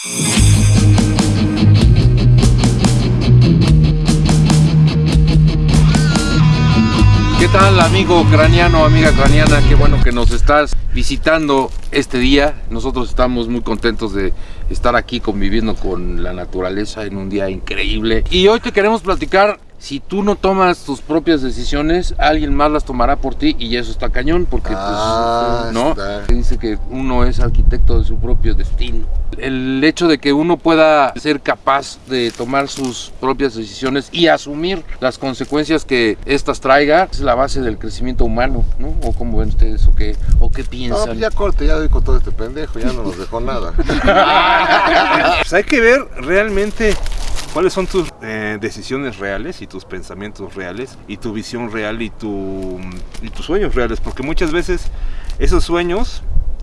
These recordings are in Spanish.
¿Qué tal amigo ucraniano, amiga ucraniana? Qué bueno que nos estás visitando este día. Nosotros estamos muy contentos de estar aquí conviviendo con la naturaleza en un día increíble. Y hoy te queremos platicar si tú no tomas tus propias decisiones, alguien más las tomará por ti y eso está cañón porque Ah, pues, no, está. dice que uno es arquitecto de su propio destino. El hecho de que uno pueda ser capaz de tomar sus propias decisiones y asumir las consecuencias que estas traiga es la base del crecimiento humano, ¿no? ¿O cómo ven ustedes o qué, o qué No, piensan? pues ya corte, ya doy con todo este pendejo, ya no nos dejó nada. Pues hay que ver realmente cuáles son tus eh, decisiones reales y tus pensamientos reales y tu visión real y, tu, y tus sueños reales, porque muchas veces esos sueños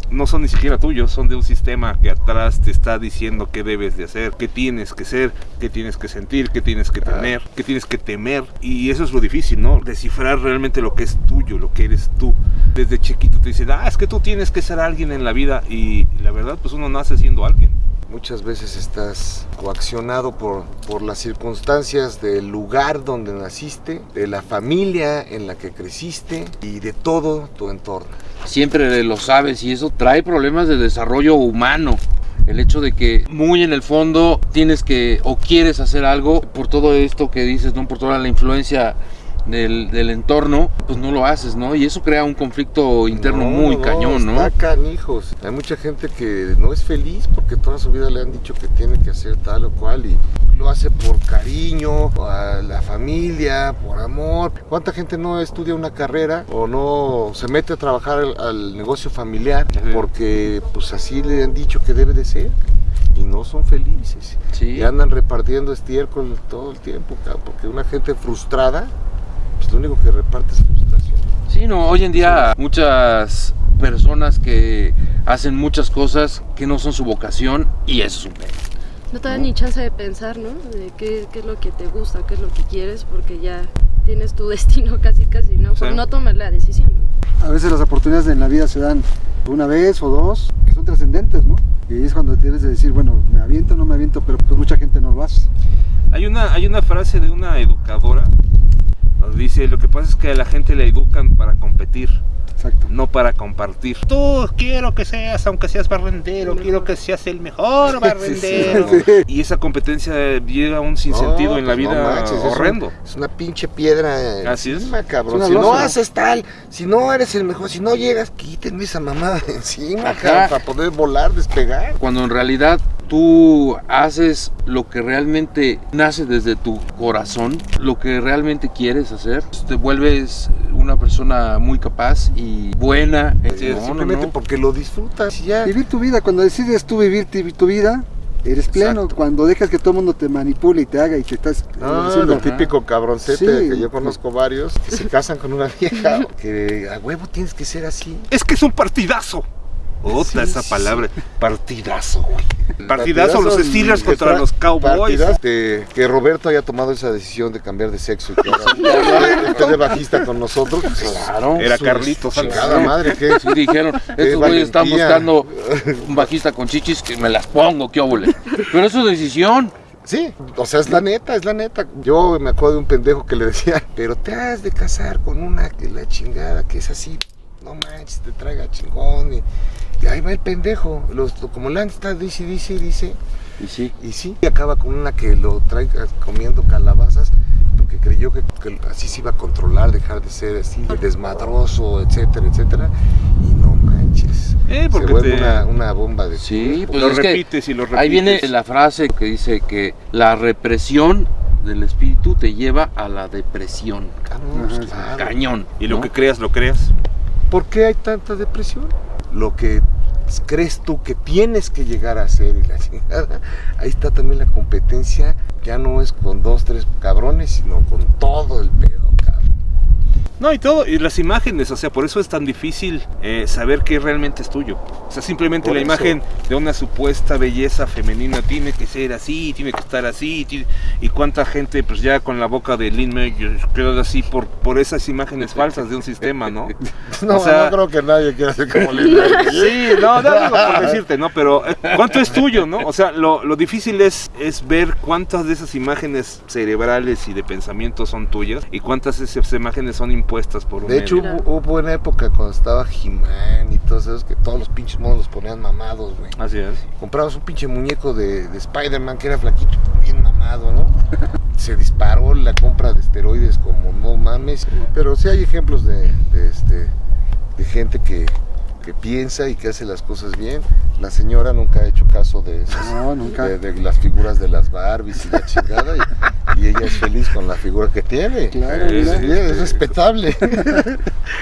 no son ni siquiera tuyos, son de un sistema que atrás te está diciendo qué debes de hacer, qué tienes que ser, qué tienes que sentir, qué tienes que tener, qué tienes que temer. Y eso es lo difícil, ¿no? Descifrar realmente lo que es tuyo, lo que eres tú. Desde chiquito te dicen, ah, es que tú tienes que ser alguien en la vida y la verdad pues uno nace siendo alguien. Muchas veces estás coaccionado por, por las circunstancias del lugar donde naciste, de la familia en la que creciste y de todo tu entorno. siempre lo sabes y eso trae problemas de desarrollo humano. El hecho de que muy en el fondo tienes que o quieres hacer algo por todo esto que dices, ¿no? Por toda la influencia del, del entorno, pues no lo haces, ¿no? Y eso crea un conflicto interno No, muy cañón, ¿no? Está canijos. Hay mucha gente que no es feliz porque toda su vida le han dicho que tiene que hacer tal o cual y lo hace por cariño, a la familia, por amor. ¿Cuánta gente no estudia una carrera o no se mete a trabajar al, al negocio familiar porque pues así le han dicho que debe de ser? Y no son felices. Sí. Y andan repartiendo estiércol todo el tiempo, porque una gente frustrada, pues lo único que reparte es frustración. Sí, no, hoy en día muchas personas que hacen muchas cosas que no son su vocación y eso es un pedo. No te da ni chance de pensar, ¿no? De qué, qué es lo que te gusta, qué es lo que quieres, porque ya tienes tu destino casi, casi, ¿no? Por Sí. no tomar la decisión, ¿no? A veces las oportunidades en la vida se dan una vez o dos, que son trascendentes, ¿no? Y es cuando tienes de decir, bueno, me aviento o no me aviento, pero pues mucha gente no lo hace. Hay una, hay una frase de una educadora dice, lo que pasa es que a la gente le educan para competir, Exacto. no para compartir. Tú quiero que seas, aunque seas barrendero, quiero que seas el mejor barrendero. sí. Y esa competencia llega a un sinsentido No, en la pues no vida es un- horrendo. Es una pinche piedra Así es. encima, cabrón. Es si no haces tal, si no eres el mejor, si no llegas, quítenme esa mamada de encima, cabrón, para poder volar, despegar. Cuando en realidad tú haces lo que realmente nace desde tu corazón, lo que realmente quieres hacer, te vuelves una persona muy capaz y buena. Sí, No, no, Simplemente no. porque lo disfrutas ya. Vivir tu vida, cuando decides tú vivir tu vida, eres pleno. Exacto. Cuando dejas que todo el mundo te manipule y te haga y te estás eh, Ah, el típico cabroncete Sí. que yo conozco varios que se casan con una vieja que a huevo tienes que ser así. Es que es un partidazo. Otra Sí, esa sí, palabra, partidazo, güey. Partidazo, los Steelers que contra tra- los Cowboys. de- que Roberto haya tomado esa decisión de cambiar de sexo y que ahora esté de bajista con nosotros. Claro. Era su- Carlitos. Chingada madre, ¿qué? Sí, dijeron, estos güeyes están buscando un bajista con chichis que me las pongo, qué óvole. Pero es su decisión. Sí, o sea, es la neta, es la neta. Yo me acuerdo de un pendejo que le decía, pero te has de casar con una que la chingada, que es así, no manches, te traiga chingón. Y, y ahí va el pendejo, los, como Lance está, dice, dice, dice, Y sí. y sí, y acaba con una que lo trae comiendo calabazas, porque creyó que, que así se iba a controlar, dejar de ser así, desmadroso, etcétera, etcétera. Y no manches, Eh, porque se vuelve te- una, una bomba de... Sí, pues lo es que repites y lo repites. ahí viene la frase que dice que la represión del espíritu te lleva a la depresión. Cabrón, pues, Ajá, claro. Cañón. Y lo ¿no? que creas, lo creas. ¿Por qué hay tanta depresión? Lo que crees tú que tienes que llegar a hacer y la chingada, ahí está también la competencia, ya no es con dos, tres cabrones, sino con todo el pedo, cabrón. No, y todo, y las imágenes, o sea, por eso es tan difícil eh, saber qué realmente es tuyo. O sea, simplemente Por la eso. imagen de una supuesta belleza femenina tiene que ser así, tiene que estar así, y cuánta gente, pues ya con la boca de Lin quedó así por, por esas imágenes falsas de un sistema, ¿no? No, O sea- no creo que nadie quiera ser como Lin. Sí, no, no digo por decirte, ¿no? Pero eh, ¿cuánto es tuyo, no? O sea, lo, lo difícil es, es ver cuántas de esas imágenes cerebrales y de pensamiento son tuyas y cuántas de esas imágenes son impuestas por un De hecho, hubo, hubo una época cuando estaba He-Man y todos esos que todos los pinches monos los ponían mamados, güey. Así es. Comprabas un pinche muñeco de, de Spider-Man que era flaquito, bien mamado, ¿no? Se disparó la compra de esteroides como no mames. Pero sí hay ejemplos de, de, este, de gente que, que piensa y que hace las cosas bien. La señora nunca ha hecho caso de esas, No, nunca. de, de las figuras de las Barbies y la chingada. Y, ella es feliz con la figura que tiene. Claro, Sí. Sí, es respetable.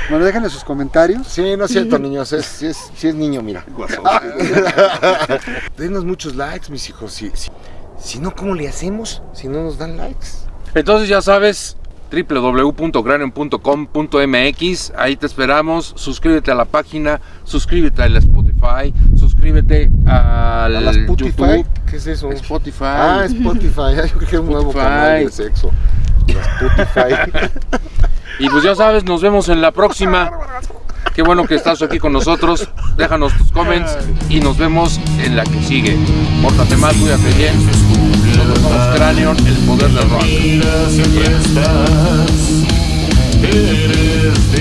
Bueno, déjenle sus comentarios. Sí, no es cierto, niños. Es, sí, es, sí es niño, mira. Denos muchos likes, mis hijos. Si, si, si no, ¿cómo le hacemos? Si no nos dan likes. Entonces ya sabes, www.cranium.com.mx, ahí te esperamos, suscríbete a la página, suscríbete a la Spotify, suscríbete al ¿A la Spotify? YouTube. ¿Qué es eso? Spotify. Ah, Spotify. Ay, Yo creo que es un nuevo canal de sexo. Spotify. Y pues ya sabes, nos vemos en la próxima. Qué bueno que estás aquí con nosotros. Déjanos tus comments y nos vemos en la que sigue. Pórtate mal, cuídate bien. Nosotros somos Cranion, el poder del rock. Siempre estás, eres.